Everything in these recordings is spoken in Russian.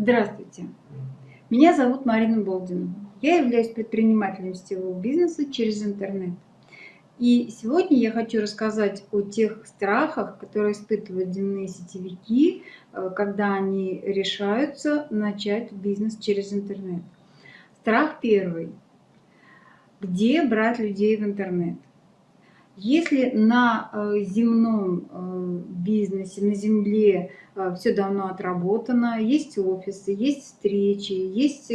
Здравствуйте! Меня зовут Марина Болдина. Я являюсь предпринимателем сетевого бизнеса через интернет. И сегодня я хочу рассказать о тех страхах, которые испытывают земные сетевики, э, когда они решаются начать бизнес через интернет. Страх первый. Где брать людей в интернет? Если на э, земном э, бизнесе, на земле э, все давно отработано, есть офисы, есть встречи, есть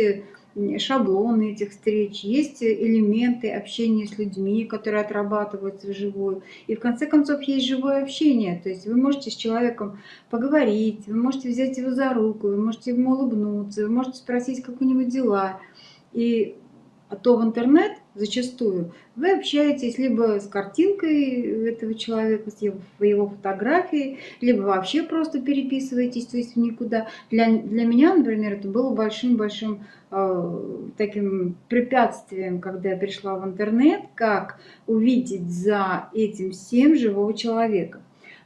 шаблоны этих встреч, есть элементы общения с людьми, которые отрабатываются вживую. И в конце концов есть живое общение. То есть вы можете с человеком поговорить, вы можете взять его за руку, вы можете ему улыбнуться, вы можете спросить, как у него дела. И а то в интернет зачастую вы общаетесь либо с картинкой этого человека, с его, его фотографией, либо вообще просто переписываетесь, то есть никуда. Для, для меня, например, это было большим-большим э, таким препятствием, когда я пришла в интернет, как увидеть за этим всем живого человека.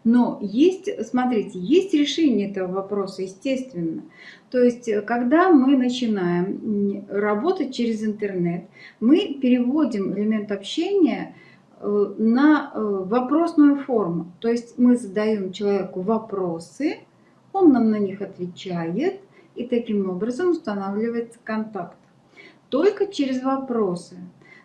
Но есть, смотрите, есть решение этого вопроса, естественно. То есть, э, когда мы начинаем работать через интернет, мы переводим элемент общения э, на э, вопросную форму. То есть мы задаем человеку вопросы, он нам на них отвечает, и таким образом устанавливается контакт. Только через вопросы.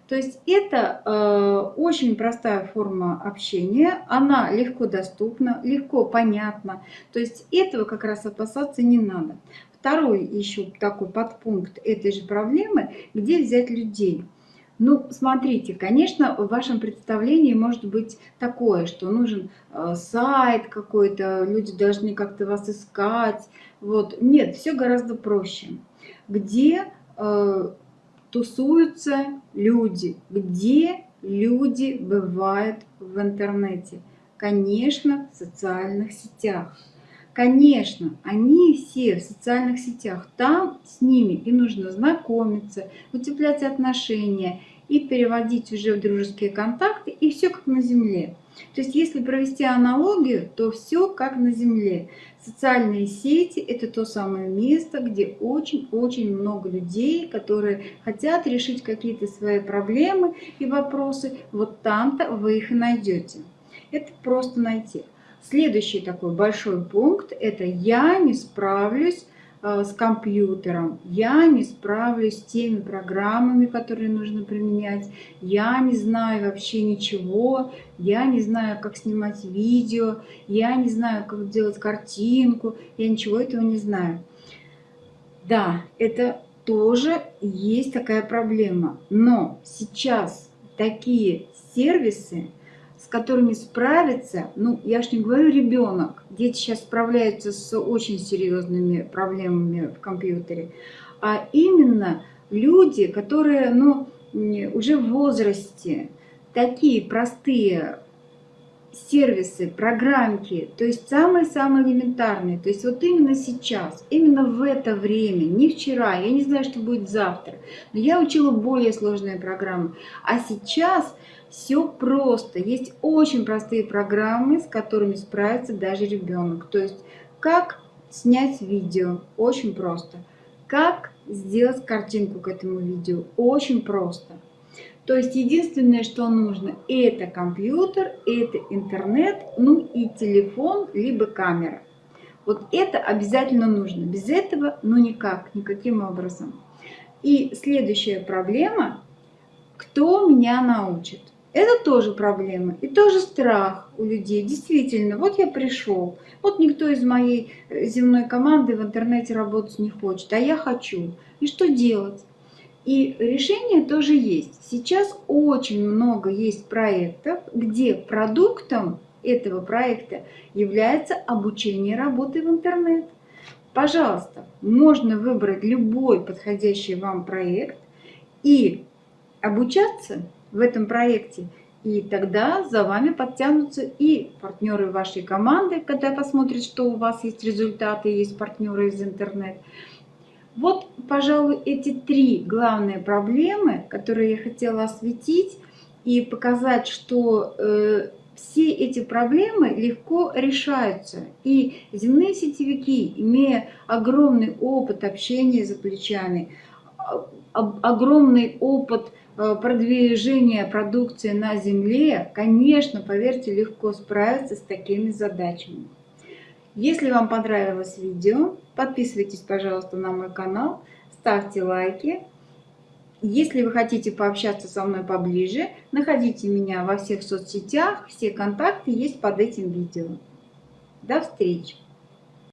То есть это э, очень простая форма общения, она легко доступна, легко понятна. То есть этого как раз опасаться не надо. Второй еще такой подпункт этой же проблемы, где взять людей. Ну, смотрите, конечно, в вашем представлении может быть такое, что нужен э, сайт какой-то, люди должны как-то вас искать. Вот. Нет, все гораздо проще. Где э, тусуются люди, где люди бывают в интернете. Конечно, в социальных сетях. Конечно, они все в социальных сетях, там с ними и нужно знакомиться, утеплять отношения и переводить уже в дружеские контакты, и все как на Земле. То есть если провести аналогию, то все как на Земле. Социальные сети – это то самое место, где очень-очень много людей, которые хотят решить какие-то свои проблемы и вопросы. Вот там-то вы их и найдете. Это просто найти. Следующий такой большой пункт – это «я не справлюсь с компьютером, я не справлюсь с теми программами, которые нужно применять, я не знаю вообще ничего, я не знаю, как снимать видео, я не знаю, как делать картинку, я ничего этого не знаю». Да, это тоже есть такая проблема, но сейчас такие сервисы – с которыми справиться, ну, я ж не говорю ребенок, дети сейчас справляются с очень серьезными проблемами в компьютере, а именно люди, которые, ну, уже в возрасте, такие простые сервисы, программки, то есть самые-самые элементарные. То есть вот именно сейчас, именно в это время, не вчера, я не знаю, что будет завтра, но я учила более сложные программы. А сейчас все просто. Есть очень простые программы, с которыми справится даже ребенок. То есть как снять видео, очень просто. Как сделать картинку к этому видео, очень просто. То есть единственное, что нужно, это компьютер, это интернет, ну и телефон, либо камера. Вот это обязательно нужно. Без этого, ну никак, никаким образом. И следующая проблема, кто меня научит? Это тоже проблема и тоже страх у людей. Действительно, вот я пришел, вот никто из моей э, земной команды в интернете работать не хочет, а я хочу. И что делать? И решение тоже есть. Сейчас очень много есть проектов, где продуктом этого проекта является обучение работы в интернет. Пожалуйста, можно выбрать любой подходящий вам проект и обучаться в этом проекте. И тогда за вами подтянутся и партнеры вашей команды, когда посмотрят, что у вас есть результаты, есть партнеры из интернета. Вот, пожалуй, эти три главные проблемы, которые я хотела осветить и показать, что э, все эти проблемы легко решаются. И земные сетевики, имея огромный опыт общения за плечами, огромный опыт э, продвижения продукции на земле, конечно, поверьте, легко справиться с такими задачами. Если вам понравилось видео, подписывайтесь, пожалуйста, на мой канал, ставьте лайки. Если вы хотите пообщаться со мной поближе, находите меня во всех соцсетях, все контакты есть под этим видео. До встречи!